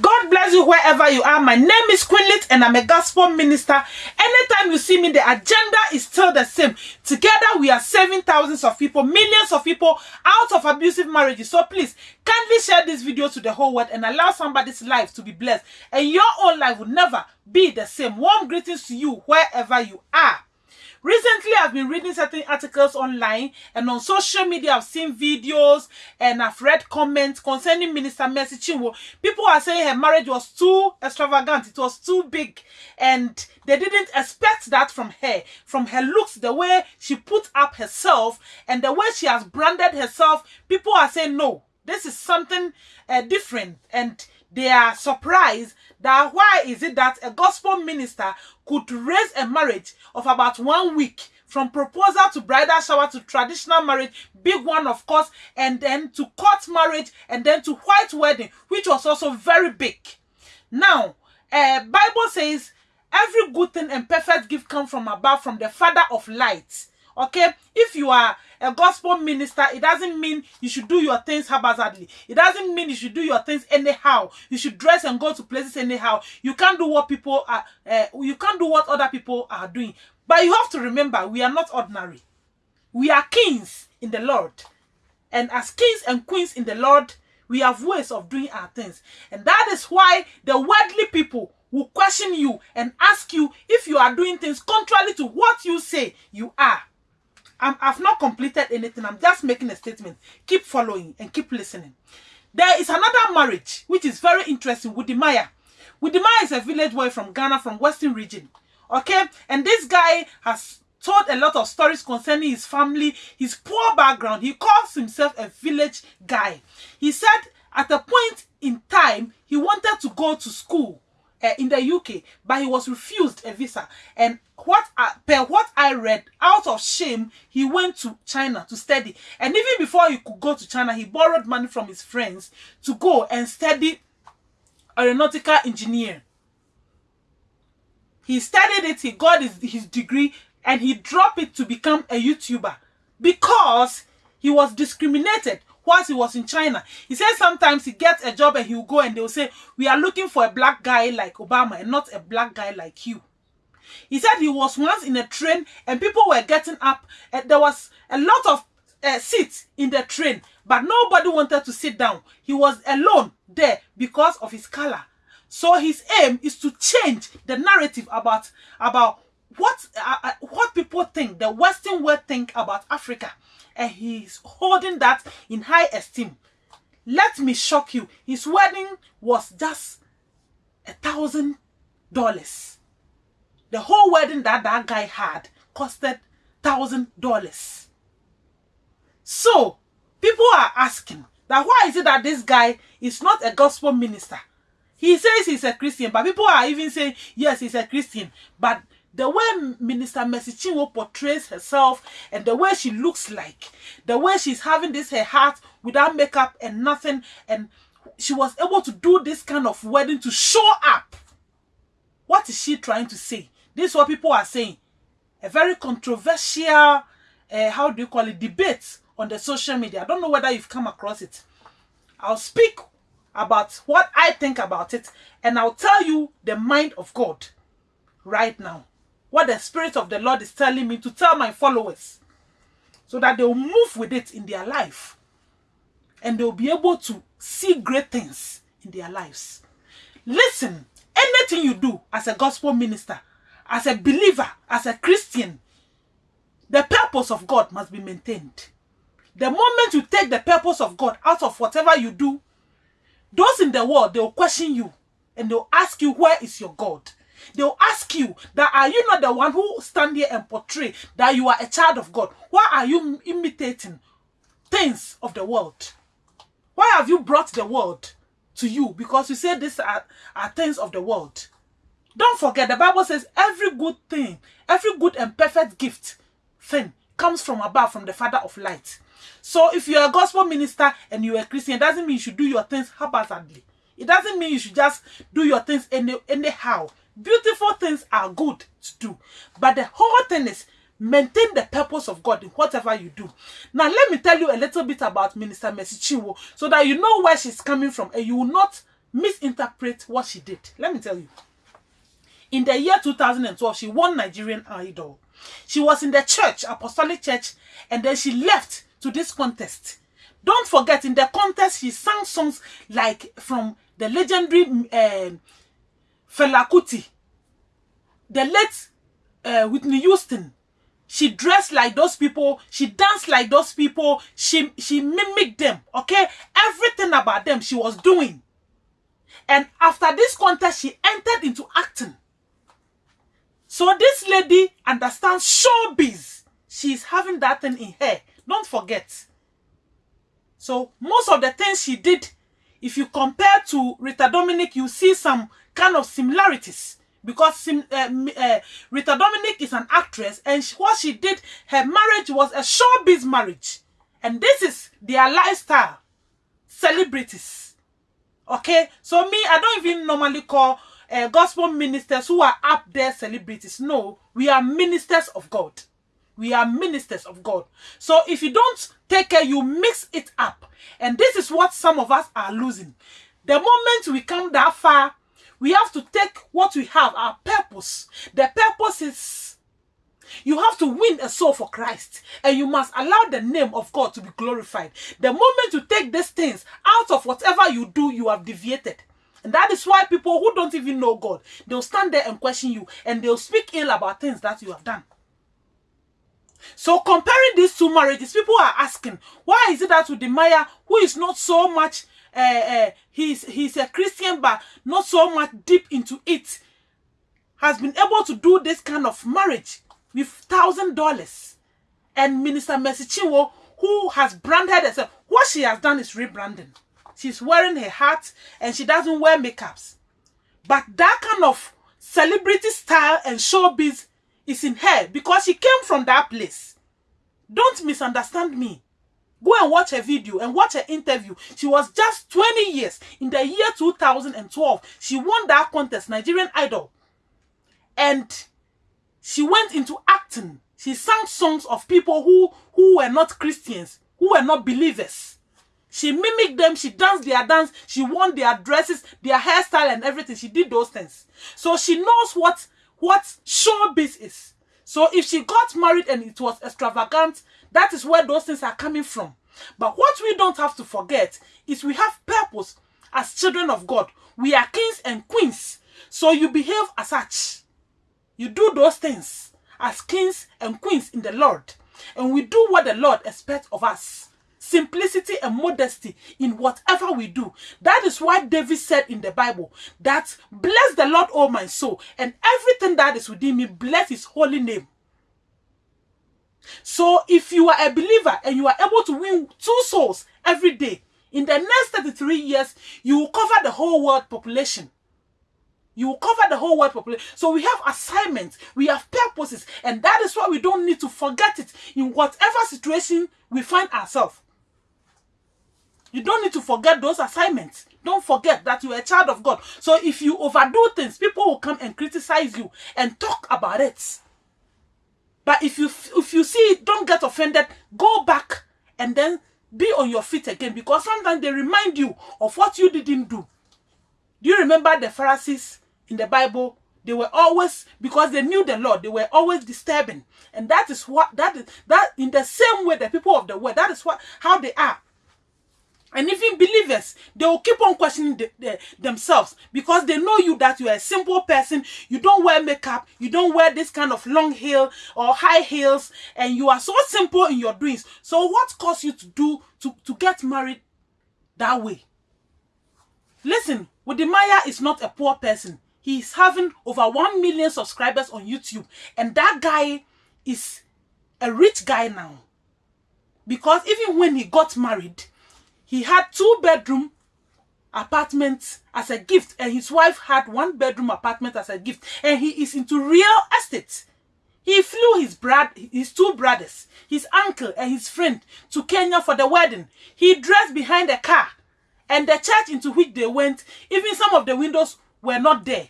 God bless you wherever you are. My name is Quinlit and I'm a gospel minister. Anytime you see me, the agenda is still the same. Together, we are saving thousands of people, millions of people out of abusive marriages. So please, kindly share this video to the whole world and allow somebody's life to be blessed. And your own life will never be the same. Warm greetings to you wherever you are. Recently, I've been reading certain articles online and on social media. I've seen videos and I've read comments concerning Minister Mercy Chinwo. People are saying her marriage was too extravagant, it was too big, and they didn't expect that from her. From her looks, the way she put up herself, and the way she has branded herself, people are saying no. This is something uh, different, and they are surprised that why is it that a gospel minister could raise a marriage of about one week from proposal to bridal shower to traditional marriage, big one of course, and then to court marriage and then to white wedding, which was also very big. Now, uh, Bible says every good thing and perfect gift come from above, from the Father of lights. Okay, if you are a gospel minister, it doesn't mean you should do your things haphazardly. It doesn't mean you should do your things anyhow. You should dress and go to places anyhow. You can't do what people are. Uh, you can't do what other people are doing. But you have to remember, we are not ordinary. We are kings in the Lord, and as kings and queens in the Lord, we have ways of doing our things, and that is why the worldly people will question you and ask you if you are doing things contrary to what you say you are. I'm, I've not completed anything. I'm just making a statement. Keep following and keep listening. There is another marriage which is very interesting. Wode Maya. Wudimaya is a village boy from Ghana, from Western region. Okay, and this guy has told a lot of stories concerning his family, his poor background. He calls himself a village guy. He said at a point in time he wanted to go to school uh, in the UK, but he was refused a visa. And what I, per what I read, out of shame, he went to China to study. And even before he could go to China, he borrowed money from his friends to go and study aeronautical engineer. He studied it, he got his, his degree, and he dropped it to become a YouTuber because he was discriminated whilst he was in China. He says sometimes he gets a job and he'll go and they'll say, we are looking for a black guy like Obama and not a black guy like you. He said he was once in a train and people were getting up and there was a lot of uh, seats in the train, but nobody wanted to sit down. He was alone there because of his color. So his aim is to change the narrative about about what uh, uh, what people think, the Western world think about Africa, and he's holding that in high esteem. Let me shock you. His wedding was just a thousand dollars. The whole wedding that that guy had costed thousand dollars. So people are asking that why is it that this guy is not a gospel minister? He says he's a Christian, but people are even saying, yes, he's a Christian. But the way Minister Mercy Chinwo portrays herself and the way she looks like, the way she's having this her heart without makeup and nothing, and she was able to do this kind of wedding to show up. What is she trying to say? This is what people are saying. A very controversial, uh, how do you call it, debate on the social media. I don't know whether you've come across it. I'll speak about what I think about it and I'll tell you the mind of God right now. What the Spirit of the Lord is telling me to tell my followers so that they'll move with it in their life and they'll be able to see great things in their lives. Listen, anything you do as a gospel minister, as a believer, as a Christian, the purpose of God must be maintained. The moment you take the purpose of God out of whatever you do, those in the world, they'll question you and they'll ask you, where is your God? They'll ask you that are you not the one who stand here and portray that you are a child of God? Why are you imitating things of the world? Why have you brought the world to you? Because you say these are, are things of the world. Don't forget, the Bible says every good thing, every good and perfect gift thing comes from above, from the Father of light. So if you're a gospel minister and you're a Christian, it doesn't mean you should do your things haphazardly. It doesn't mean you should just do your things any, anyhow. Beautiful things are good to do. But the whole thing is maintain the purpose of God in whatever you do. Now, let me tell you a little bit about Minister Mercy Chinwo so that you know where she's coming from and you will not misinterpret what she did. Let me tell you. In the year 2012, she won Nigerian Idol. She was in the church, Apostolic Church, and then she left to this contest. Don't forget, in the contest, she sang songs like from the legendary uh, Fela Kuti, the late uh, Whitney Houston. She dressed like those people. She danced like those people. She she mimicked them. Okay, everything about them she was doing. And after this contest, she entered into acting. So this lady understands showbiz. She's having that thing in her. Don't forget. So most of the things she did, if you compare to Rita Dominic, you see some kind of similarities. Because sim, uh, uh, Rita Dominic is an actress and she, what she did, her marriage was a showbiz marriage. And this is their lifestyle. Celebrities. Okay? So me, I don't even normally call uh, gospel ministers who are up there celebrities. No, we are ministers of God. We are ministers of God. So if you don't take care, you mix it up. And this is what some of us are losing. The moment we come that far, we have to take what we have, our purpose. The purpose is you have to win a soul for Christ and you must allow the name of God to be glorified. The moment you take these things out of whatever you do, you have deviated. And that is why people who don't even know God, they'll stand there and question you and they'll speak ill about things that you have done. So comparing these two marriages, people are asking, why is it that Wode Maya, who is not so much, uh, he's, he's a Christian, but not so much deep into it, has been able to do this kind of marriage with thousand dollars. And Minister Mercy who has branded herself, what she has done is rebranding. She's wearing her hat and she doesn't wear makeups. But that kind of celebrity style and showbiz is in her because she came from that place. Don't misunderstand me. Go and watch her video and watch her interview. She was just 20 years. In the year 2012, she won that contest, Nigerian Idol. And she went into acting. She sang songs of people who, who were not Christians, who were not believers. She mimicked them, she danced their dance, she won their dresses, their hairstyle and everything. She did those things. So she knows what what showbiz is. So if she got married and it was extravagant, that is where those things are coming from. But what we don't have to forget is we have purpose as children of God. We are kings and queens. So you behave as such. You do those things as kings and queens in the Lord. And we do what the Lord expects of us simplicity and modesty in whatever we do. That is why David said in the Bible that bless the Lord, O my soul, and everything that is within me, bless his holy name. So if you are a believer and you are able to win two souls every day, in the next 33 years, you will cover the whole world population. You will cover the whole world population. So we have assignments, we have purposes, and that is why we don't need to forget it in whatever situation we find ourselves. You don't need to forget those assignments. Don't forget that you are a child of God. So if you overdo things, people will come and criticize you and talk about it. But if you if you see it, don't get offended. Go back and then be on your feet again because sometimes they remind you of what you didn't do. Do you remember the Pharisees in the Bible? They were always because they knew the Lord. They were always disturbing, and that is what that is that in the same way the people of the world. That is what how they are. And even believers, they will keep on questioning the, the, themselves because they know you that you are a simple person. You don't wear makeup. You don't wear this kind of long heel or high heels. And you are so simple in your doings. So what caused you to do, to, to get married that way? Listen, Wode Maya is not a poor person. He is having over 1 million subscribers on YouTube. And that guy is a rich guy now. Because even when he got married, he had two bedroom apartments as a gift and his wife had one bedroom apartment as a gift and he is into real estate. He flew his brad his two brothers his uncle and his friend to kenya for the wedding. He dressed behind a car and the church into which they went even some of the windows were not there.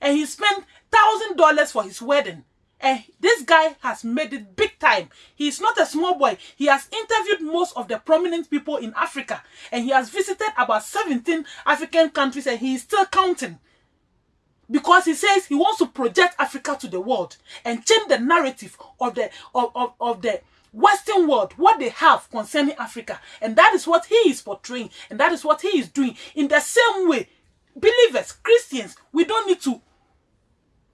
And he spent thousand dollars for his wedding And this guy has made it big time. He is not a small boy. He has interviewed most of the prominent people in Africa. And he has visited about 17 African countries and he is still counting. Because he says he wants to project Africa to the world and change the narrative of the of, of, of the Western world, what they have concerning Africa. And that is what he is portraying. And that is what he is doing. In the same way, believers, Christians, we don't need to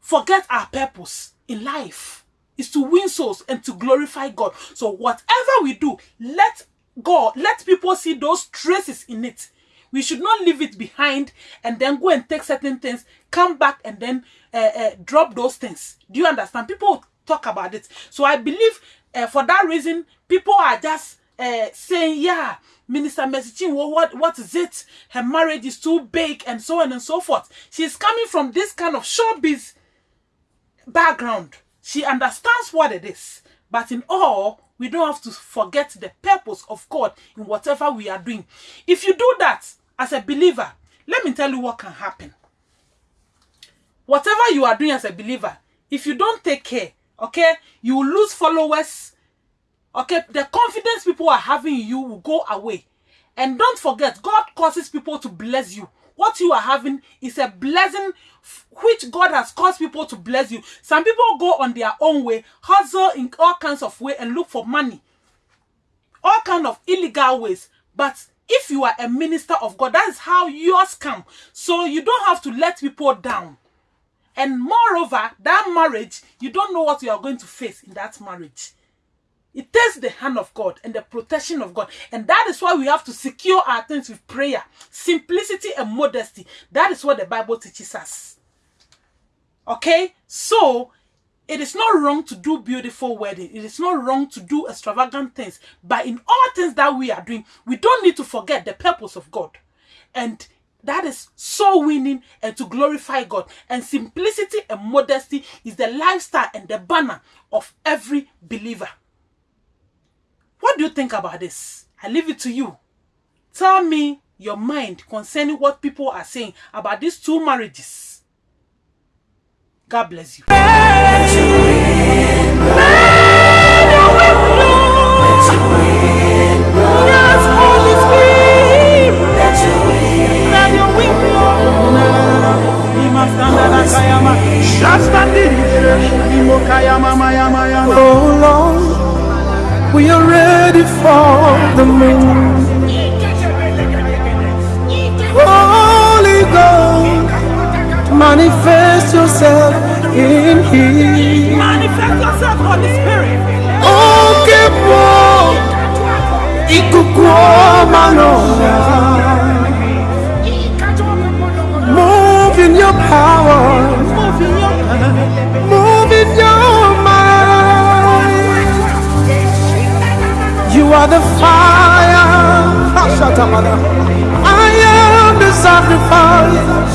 forget our purpose in life is to win souls and to glorify God. So whatever we do, let God, let people see those traces in it. We should not leave it behind and then go and take certain things, come back and then uh, uh, drop those things. Do you understand? People talk about it. So I believe uh, for that reason, people are just uh, saying, yeah, Minister Mercy what, what is it? Her marriage is too big and so on and so forth. She's coming from this kind of showbiz background. She understands what it is. But in all, we don't have to forget the purpose of God in whatever we are doing. If you do that as a believer, let me tell you what can happen. Whatever you are doing as a believer, if you don't take care, okay, you will lose followers. Okay, the confidence people are having in you will go away. And don't forget, God causes people to bless you what you are having is a blessing which God has caused people to bless you. Some people go on their own way, hustle in all kinds of way and look for money. All kind of illegal ways. But if you are a minister of God, that is how yours come. So you don't have to let people down. And moreover, that marriage, you don't know what you are going to face in that marriage. It takes the hand of God and the protection of God. And that is why we have to secure our things with prayer, simplicity, and modesty. That is what the Bible teaches us. Okay? So, it is not wrong to do beautiful wedding. It is not wrong to do extravagant things. But in all things that we are doing, we don't need to forget the purpose of God. And that is so winning and to glorify God. And simplicity and modesty is the lifestyle and the banner of every believer. What do you think about this? I leave it to you. Tell me your mind concerning what people are saying about these two marriages. God bless you. Move in your power, Move in your mind. You are the fire. I am the sacrifice.